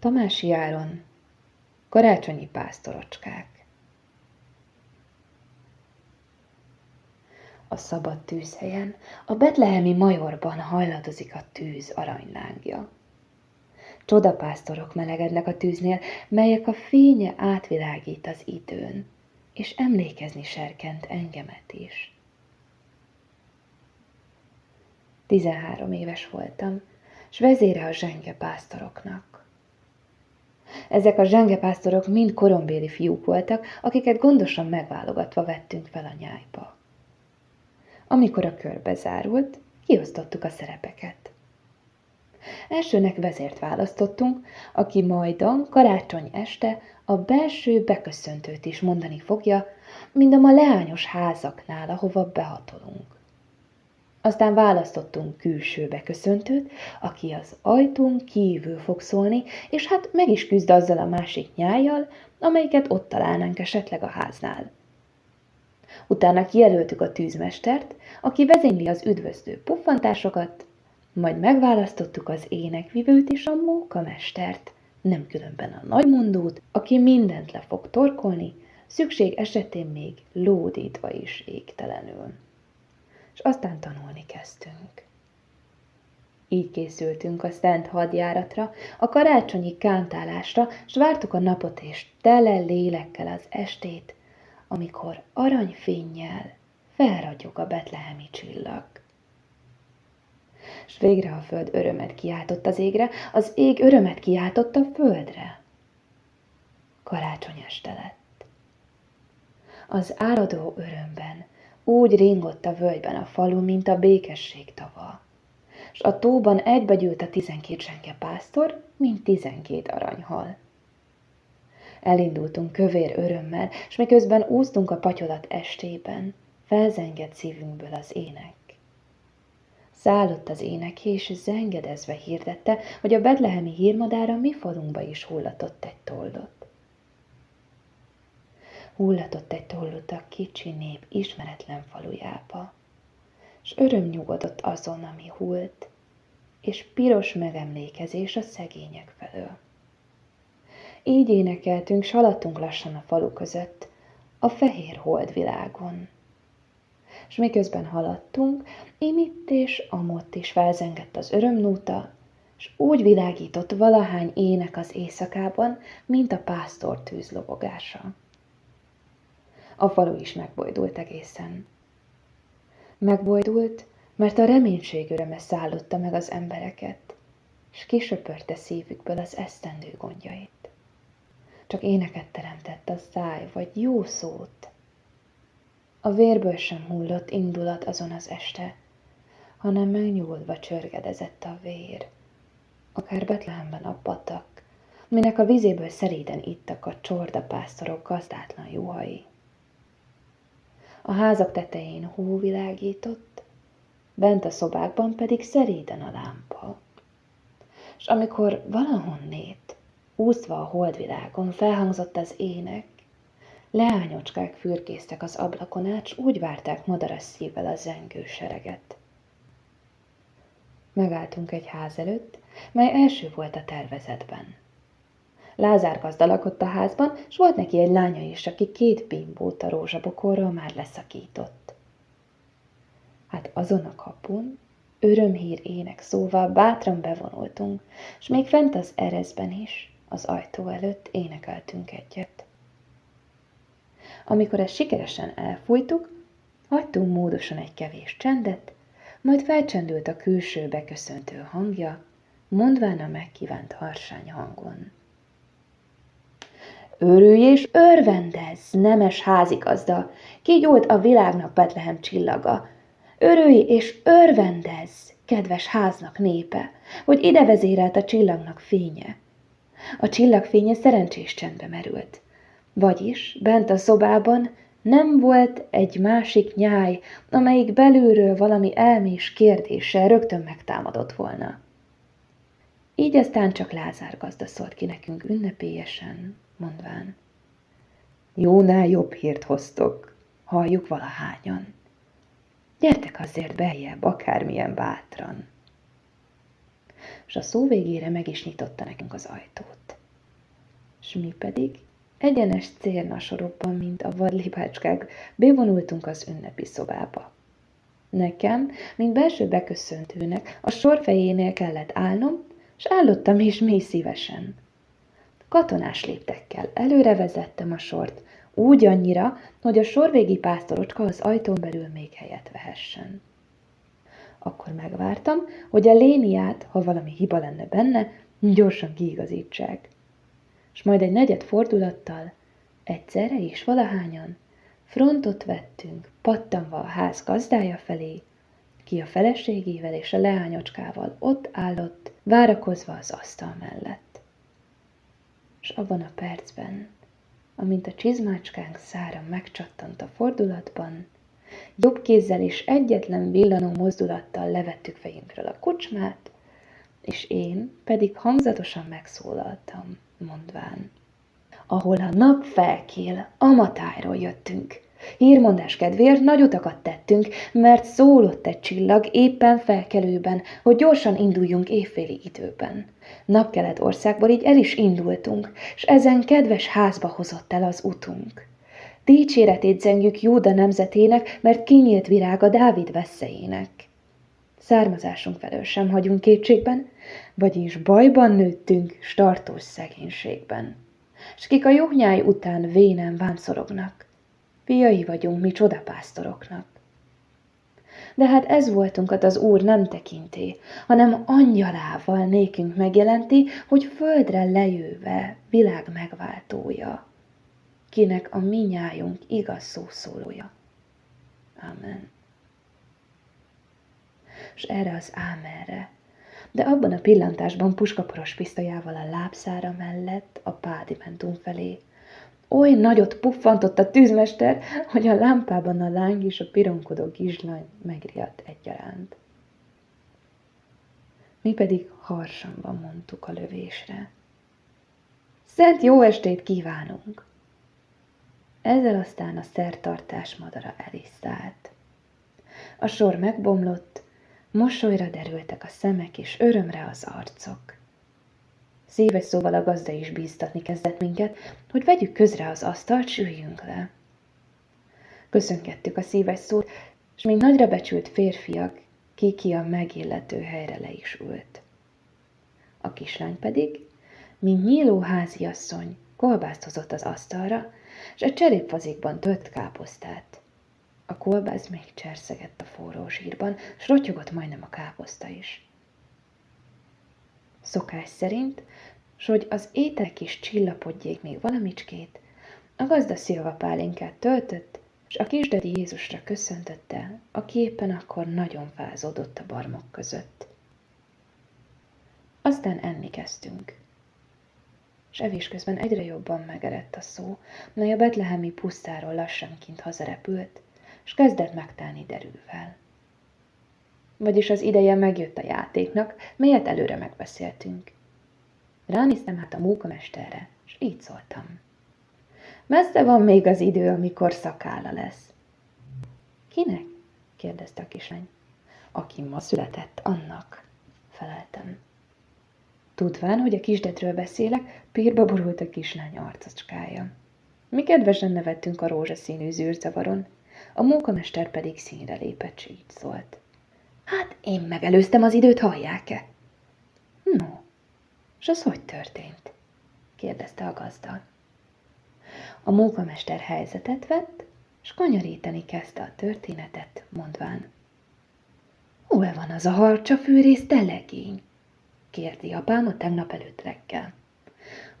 Tamási Áron, karácsonyi pásztorocskák. A szabad tűzhelyen, a betlehemi majorban hajladozik a tűz aranylángja. Csodapásztorok melegednek a tűznél, melyek a fénye átvilágít az időn, és emlékezni serkent engemet is. Tizenhárom éves voltam, s vezére a zsenge pásztoroknak. Ezek a zsengepásztorok mind korombéli fiúk voltak, akiket gondosan megválogatva vettünk fel a nyájba. Amikor a körbe zárult, kiosztottuk a szerepeket. Elsőnek vezért választottunk, aki majdan karácsony este a belső beköszöntőt is mondani fogja, mind a leányos házaknál, ahova behatolunk. Aztán választottunk külső beköszöntőt, aki az ajtón kívül fog szólni, és hát meg is küzd azzal a másik nyájjal, amelyiket ott találnánk esetleg a háznál. Utána kijelöltük a tűzmestert, aki vezényli az üdvözlő puffantásokat, majd megválasztottuk az énekvivőt és a mókamestert, nem különben a nagymondót, aki mindent le fog torkolni, szükség esetén még lódítva is égtelenül és aztán tanulni kezdtünk. Így készültünk a szent hadjáratra, a karácsonyi kántálásra, s vártuk a napot és tele lélekkel az estét, amikor aranyfénnyel felragyog a betlehemi csillag. S végre a föld örömet kiáltott az égre, az ég örömet kiáltott a földre. Karácsony este lett. Az áradó örömben úgy ringott a völgyben a falu, mint a békesség tava. S a tóban egybegyűlt a tizenkét senke pásztor, mint tizenkét aranyhal. Elindultunk kövér örömmel, s miközben úsztunk a patyolat estében, felzengett szívünkből az ének. Szállott az ének, és zengedezve hirdette, hogy a bedlehemi hírmadára mi falunkba is hullatott egy toldot hullatott egy a kicsi nép ismeretlen falujába, s öröm nyugodott azon, ami hult, és piros megemlékezés a szegények felől. Így énekeltünk, haladtunk lassan a falu között, a fehér holdvilágon. És miközben haladtunk, imitt és amott is felzengett az örömnóta, s úgy világított valahány ének az éjszakában, mint a pásztor tűzlobogása. A falu is megbojdult egészen. Megbojdult, mert a reménység öröme szállotta meg az embereket, s kisöpörte szívükből az esztendő gondjait. Csak éneket teremtett a száj, vagy jó szót. A vérből sem hullott indulat azon az este, hanem megnyúlva csörgedezett a vér. Akár Betlehemben a patak, minek a vizéből szeréden ittak a csordapásztorok gazdátlan juhai. A házak tetején hó világított, bent a szobákban pedig szeréden a lámpa. És amikor valahonnét, úszva a holdvilágon felhangzott az ének, leányocskák fürkésztek az ablakon át, s úgy várták madaras szívvel a zengő sereget. Megálltunk egy ház előtt, mely első volt a tervezetben. Lázár gazda lakott a házban, s volt neki egy lánya is, aki két bimbót a rózsabokorról már leszakított. Hát azon a kapun, örömhír ének szóval bátran bevonultunk, s még fent az erezben is, az ajtó előtt énekeltünk egyet. Amikor ezt sikeresen elfújtuk, hagytunk módosan egy kevés csendet, majd felcsendült a külső beköszöntő hangja, mondván a megkívánt harsány hangon. Örülj és örvendezz, nemes házigazda, kigyújt a világnak Betlehem csillaga. Örülj és örvendezz, kedves háznak népe, hogy ide vezérelt a csillagnak fénye. A csillag fénye szerencsés csendbe merült. Vagyis bent a szobában nem volt egy másik nyáj, amelyik belülről valami elmés kérdéssel rögtön megtámadott volna. Így aztán csak Lázár gazda szólt ki nekünk ünnepélyesen, mondván, jónál jobb hírt hoztok, halljuk valahányan. Gyertek azért beljebb, akármilyen bátran. és a szó végére meg is nyitotta nekünk az ajtót. S mi pedig egyenes cérnasorokban, mint a vadlibácskák, bevonultunk az ünnepi szobába. Nekem, mint belső beköszöntőnek, a sor fejénél kellett állnom, és állottam is mély szívesen. Katonás léptekkel előre vezettem a sort, úgy annyira, hogy a sorvégi pásztorocska az ajtón belül még helyet vehessen. Akkor megvártam, hogy a léniát, ha valami hiba lenne benne, gyorsan kiigazítsák. És majd egy negyed fordulattal, egyszerre is valahányan, frontot vettünk, pattanva a ház gazdája felé, ki a feleségével és a leányocskával ott állott, várakozva az asztal mellett. És abban a percben, amint a csizmácskánk szára megcsattant a fordulatban, jobb kézzel és egyetlen villanó mozdulattal levettük fejünkről a kocsmát, és én pedig hangzatosan megszólaltam, mondván. Ahol a nap felkél, a jöttünk. Hírmondás kedvéért nagy utakat tettünk, mert szólott egy csillag éppen felkelőben, hogy gyorsan induljunk évféli időben. Napkelet országból így el is indultunk, s ezen kedves házba hozott el az utunk. Dicséretét zengjük Júda nemzetének, mert kinyílt virága Dávid veszélyének. Származásunk felől sem hagyunk kétségben, vagyis bajban nőttünk, startós szegénységben. S kik a juhnyáj után vénen vámszorognak, fiai vagyunk mi csodapásztoroknak. De hát ez voltunkat az Úr nem tekinti, hanem angyalával nékünk megjelenti, hogy földre lejöve világ megváltója, kinek a minnyájunk igaz szószólója. Amen. És erre az ámerre, de abban a pillantásban puskaporos pisztolyával a lábszára mellett a pádimentum felé Oly nagyot puffantott a tűzmester, hogy a lámpában a láng és a pironkodó kislány megriadt egyaránt. Mi pedig harsanban mondtuk a lövésre. Szent jó estét kívánunk! Ezzel aztán a szertartás madara el is szállt. A sor megbomlott, mosolyra derültek a szemek, és örömre az arcok. Szíves szóval a gazda is bíztatni kezdett minket, hogy vegyük közre az asztalt, üljünk le. Köszönkedtük a szíves szót, és még nagyra becsült férfiak, ki a megillető helyre le is ült. A kislány pedig, mint nyíló háziasszony, kolbászt hozott az asztalra, és egy cserépfazikban tört káposztát. A kolbász még cserszegett a forró zsírban, s rotyogott majdnem a káposzta is. Szokás szerint, s hogy az ételek is csillapodjék még valamicskét, a gazda szilva pálinkát töltött, és a kisdedi Jézusra köszöntötte, aki éppen akkor nagyon fázódott a barmok között. Aztán enni kezdtünk. És evés közben egyre jobban megerett a szó, mely a betlehemi pusztáról lassanként hazarepült, és kezdett megtelni derűvel. Vagyis az ideje megjött a játéknak, melyet előre megbeszéltünk. Ránéztem hát a munkamesterre, és így szóltam. Messze van még az idő, amikor szakála lesz. Kinek? kérdezte a kislány. Aki ma született, annak, feleltem. Tudván, hogy a kisdetről beszélek, pírba borult a kislány arcocskája. Mi kedvesen nevettünk a rózsaszínű zűrzavaron, a munkamester pedig színre lépett, így szólt. Én megelőztem az időt, hallják-e? No, és az hogy történt? kérdezte a gazda. A munkamester helyzetet vett, és kanyarítani kezdte a történetet, mondván. Hol van az a harcsa fűrész telegény? kérdi apám a tegnap előtt reggel.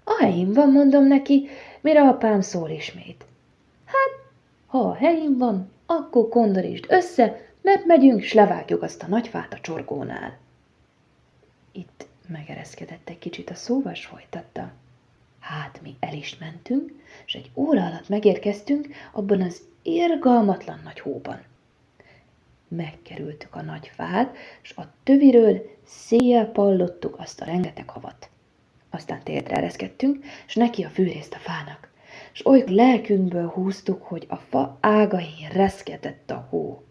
A helyén van, mondom neki, mire apám szól ismét. Hát, ha a helyén van, akkor kondorítsd össze, mert megyünk, s levágjuk azt a nagy fát a csorgónál. Itt megereszkedett egy kicsit a szóval, folytatta. Hát mi el is mentünk, és egy óra alatt megérkeztünk abban az irgalmatlan nagy hóban. Megkerültük a nagy fát, és a töviről széjjel pallottuk azt a rengeteg havat. Aztán térdre ereszkedtünk, és neki a fűrészt a fának, és oly lelkünkből húztuk, hogy a fa ágain reszkedett a hó.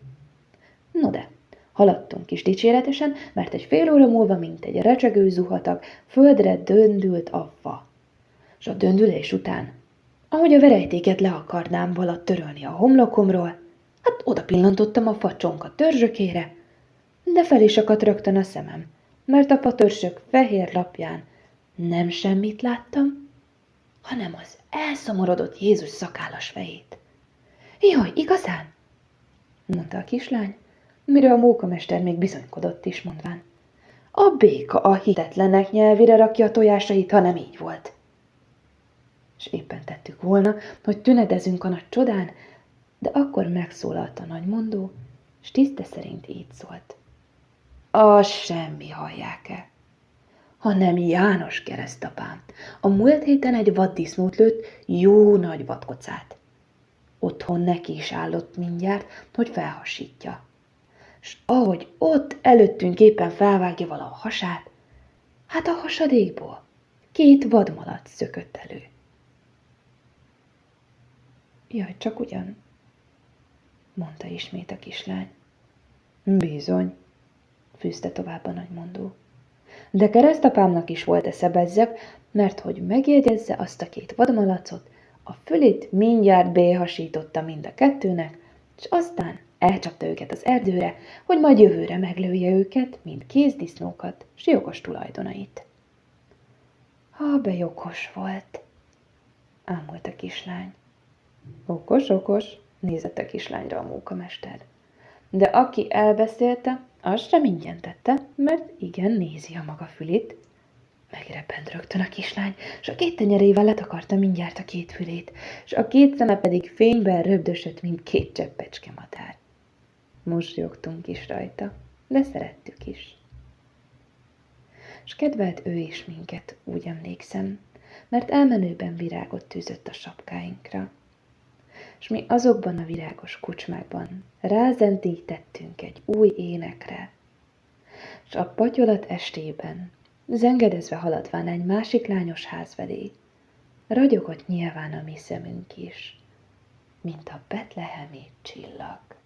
No de, Haladtunk is dicséretesen, mert egy fél óra múlva, mint egy recsegő zuhatag, földre döndült a fa. És a döndülés után, ahogy a verejtéket le akarnám valatt törölni a homlokomról, hát oda pillantottam a facsonka törzsökére, de fel is akadt rögtön a szemem, mert a fatörsök fehér lapján nem semmit láttam, hanem az elszomorodott Jézus szakállas fejét. Jaj, igazán? mondta a kislány, mire a mókamester még bizonykodott is, mondván. A béka a hitetlenek nyelvére rakja a tojásait, ha nem így volt. És éppen tettük volna, hogy tünedezünk a nagy csodán, de akkor megszólalt a nagymondó, és tiszte szerint így szólt. A semmi hallják-e, hanem János keresztapám. A múlt héten egy vaddisznót lőtt, jó nagy vadkocát. Otthon neki is állott mindjárt, hogy felhasítja. S ahogy ott előttünk éppen felvágja vala a hasát, hát a hasadékból két vadmalac szökött elő. Jaj, csak ugyan, mondta ismét a kislány. Bizony, fűzte tovább a nagymondó. De keresztapámnak is volt esze bezzeg, mert hogy megjegyezze azt a két vadmalacot, a fülét mindjárt béhasította mind a kettőnek, és aztán elcsapta őket az erdőre, hogy majd jövőre meglője őket, mint kézdisznókat, s jogos tulajdonait. Ha be jogos volt, ámult a kislány. Okos, okos, nézett a kislányra a mókamester. De aki elbeszélte, az sem ingyen tette, mert igen, nézi a maga fülét. Megreppent rögtön a kislány, és a két tenyerével letakarta mindjárt a két fülét, és a két szeme pedig fényben röbdösött, mint két cseppecske madár. Mosolyogtunk is rajta, de szerettük is. És kedvelt ő is minket, úgy emlékszem, mert elmenőben virágot tűzött a sapkáinkra. És mi azokban a virágos kucsmákban rázendítettünk egy új énekre, és a patyolat estében, zengedezve haladván egy másik lányos ház felé, ragyogott nyilván a mi szemünk is, mint a betlehemi csillag.